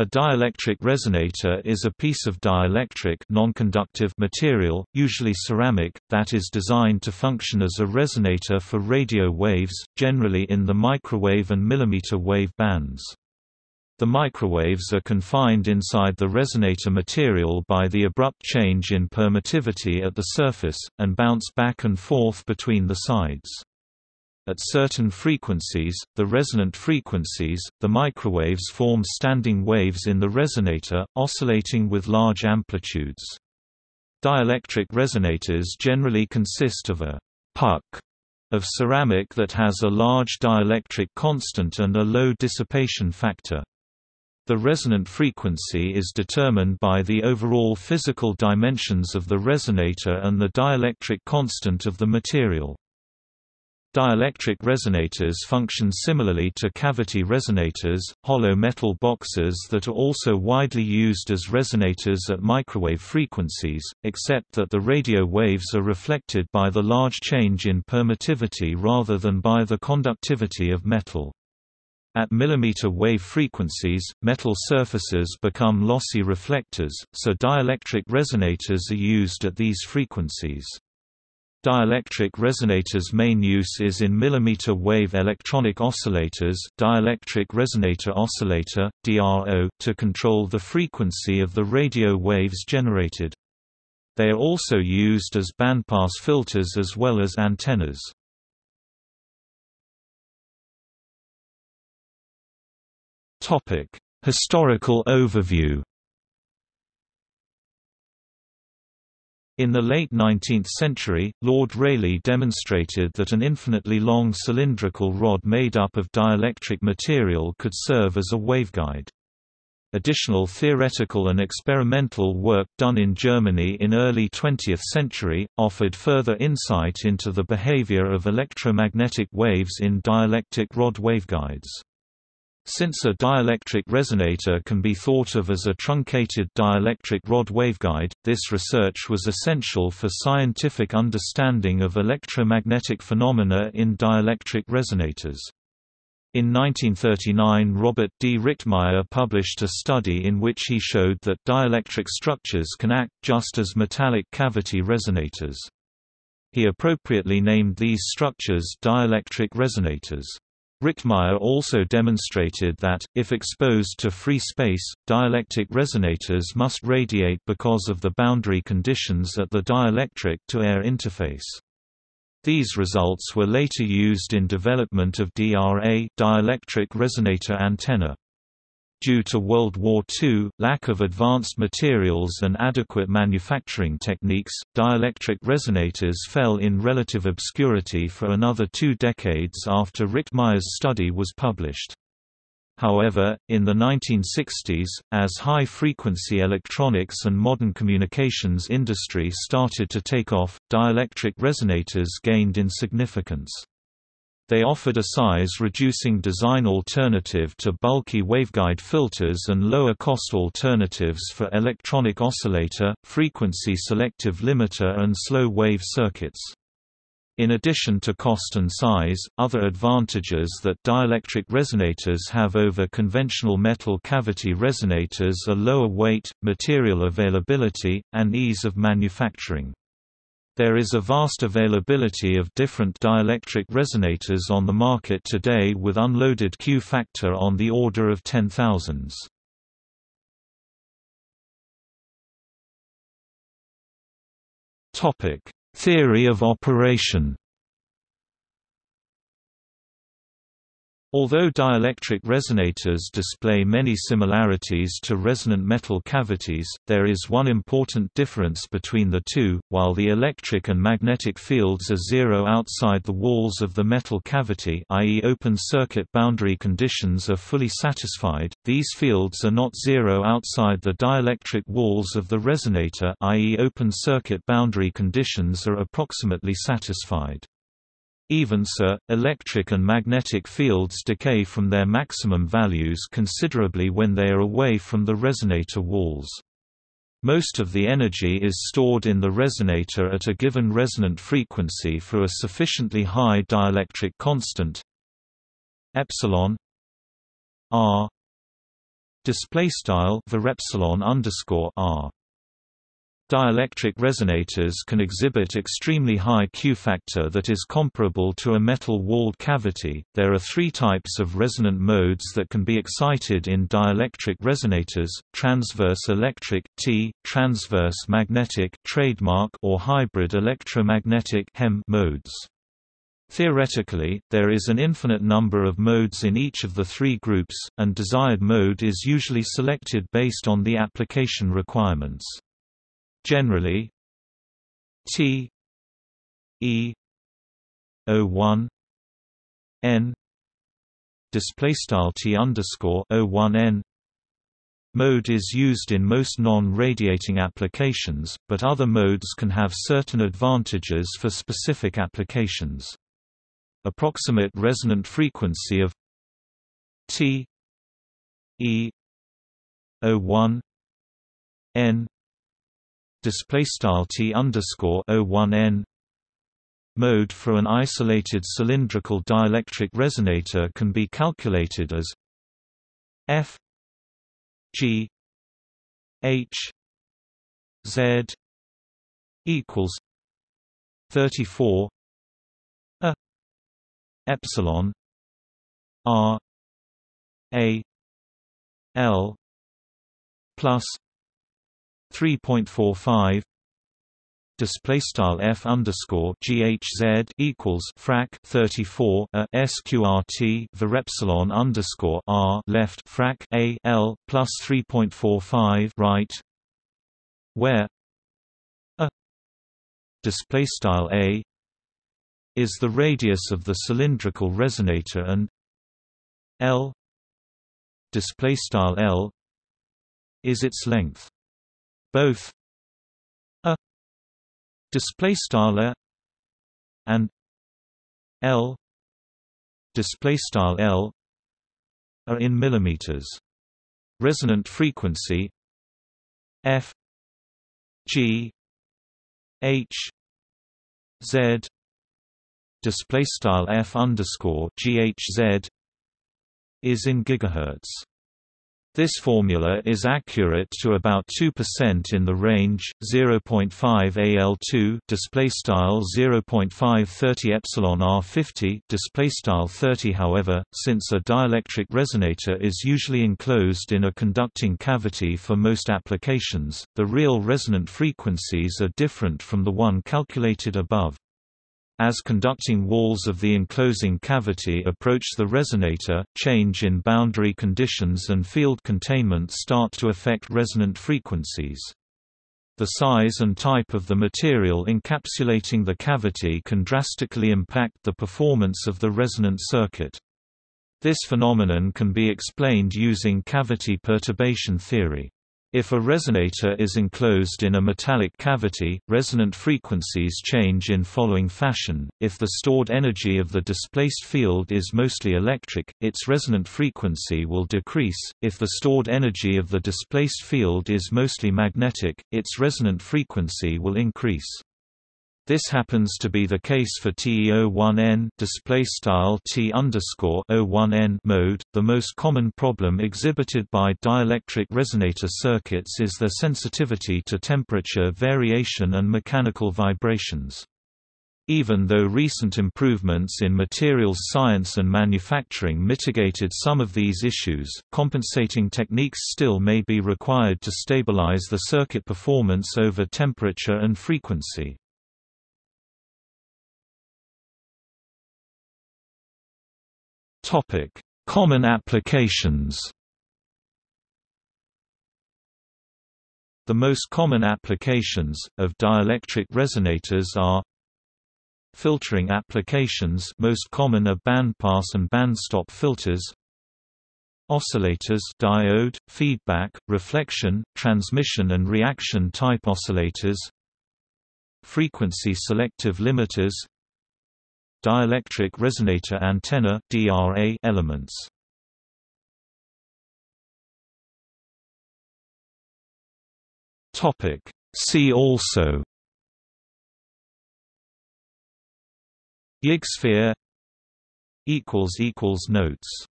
A dielectric resonator is a piece of dielectric non-conductive material, usually ceramic, that is designed to function as a resonator for radio waves, generally in the microwave and millimeter wave bands. The microwaves are confined inside the resonator material by the abrupt change in permittivity at the surface, and bounce back and forth between the sides. At certain frequencies, the resonant frequencies, the microwaves form standing waves in the resonator, oscillating with large amplitudes. Dielectric resonators generally consist of a puck of ceramic that has a large dielectric constant and a low dissipation factor. The resonant frequency is determined by the overall physical dimensions of the resonator and the dielectric constant of the material. Dielectric resonators function similarly to cavity resonators, hollow metal boxes that are also widely used as resonators at microwave frequencies, except that the radio waves are reflected by the large change in permittivity rather than by the conductivity of metal. At millimeter wave frequencies, metal surfaces become lossy reflectors, so dielectric resonators are used at these frequencies. Dielectric resonators' main use is in millimeter wave electronic oscillators dielectric resonator oscillator, DRO, to control the frequency of the radio waves generated. They are also used as bandpass filters as well as antennas. Historical overview In the late 19th century, Lord Rayleigh demonstrated that an infinitely long cylindrical rod made up of dielectric material could serve as a waveguide. Additional theoretical and experimental work done in Germany in early 20th century, offered further insight into the behavior of electromagnetic waves in dielectric rod waveguides. Since a dielectric resonator can be thought of as a truncated dielectric rod waveguide, this research was essential for scientific understanding of electromagnetic phenomena in dielectric resonators. In 1939 Robert D. Richtmyer published a study in which he showed that dielectric structures can act just as metallic cavity resonators. He appropriately named these structures dielectric resonators. Richtmyer also demonstrated that, if exposed to free space, dielectric resonators must radiate because of the boundary conditions at the dielectric-to-air interface. These results were later used in development of DRA dielectric resonator antenna. Due to World War II, lack of advanced materials and adequate manufacturing techniques, dielectric resonators fell in relative obscurity for another two decades after Richtmyer's study was published. However, in the 1960s, as high-frequency electronics and modern communications industry started to take off, dielectric resonators gained in significance. They offered a size-reducing design alternative to bulky waveguide filters and lower-cost alternatives for electronic oscillator, frequency-selective limiter and slow-wave circuits. In addition to cost and size, other advantages that dielectric resonators have over conventional metal cavity resonators are lower weight, material availability, and ease of manufacturing. There is a vast availability of different dielectric resonators on the market today with unloaded Q factor on the order of 10,000s. Theory of operation Although dielectric resonators display many similarities to resonant metal cavities, there is one important difference between the two. While the electric and magnetic fields are zero outside the walls of the metal cavity, i.e., open circuit boundary conditions are fully satisfied, these fields are not zero outside the dielectric walls of the resonator, i.e., open circuit boundary conditions are approximately satisfied. Even so, electric and magnetic fields decay from their maximum values considerably when they are away from the resonator walls. Most of the energy is stored in the resonator at a given resonant frequency for a sufficiently high dielectric constant epsilon r display style epsilon underscore r Dielectric resonators can exhibit extremely high Q factor that is comparable to a metal-walled cavity. There are three types of resonant modes that can be excited in dielectric resonators: transverse electric (T), transverse magnetic (trademark) or hybrid electromagnetic (HEM) modes. Theoretically, there is an infinite number of modes in each of the three groups, and desired mode is usually selected based on the application requirements. Generally T E O one N display style T underscore O one N Mode is used in most non-radiating applications, but other modes can have certain advantages for specific applications. Approximate resonant frequency of T E O one N display style t underscore o one n mode for an isolated cylindrical dielectric resonator can be calculated as f g h z equals 34 a epsilon r a l plus 3.45 display style f underscore ghz equals frac 34 a sqrt epsilon underscore r left frac a l plus 3.45 right where a display style a is the radius of the cylindrical resonator and l display style l is its length both a display style and l display style l are in millimeters. Resonant frequency f g h z display style f underscore ghz is in gigahertz this formula is accurate to about 2% in the range 0.5 AL2 display style 0.530 epsilon R50 display style 30 however since a dielectric resonator is usually enclosed in a conducting cavity for most applications the real resonant frequencies are different from the one calculated above as conducting walls of the enclosing cavity approach the resonator, change in boundary conditions and field containment start to affect resonant frequencies. The size and type of the material encapsulating the cavity can drastically impact the performance of the resonant circuit. This phenomenon can be explained using cavity perturbation theory. If a resonator is enclosed in a metallic cavity, resonant frequencies change in following fashion. If the stored energy of the displaced field is mostly electric, its resonant frequency will decrease. If the stored energy of the displaced field is mostly magnetic, its resonant frequency will increase. This happens to be the case for TE01N display style T O1N mode. The most common problem exhibited by dielectric resonator circuits is their sensitivity to temperature variation and mechanical vibrations. Even though recent improvements in materials science and manufacturing mitigated some of these issues, compensating techniques still may be required to stabilize the circuit performance over temperature and frequency. Topic: Common applications. The most common applications of dielectric resonators are filtering applications most common are bandpass and bandstop filters oscillators diode, feedback, reflection, transmission and reaction type oscillators frequency selective limiters Dielectric resonator antenna DRA elements. Topic. See also. Yig sphere equals equals notes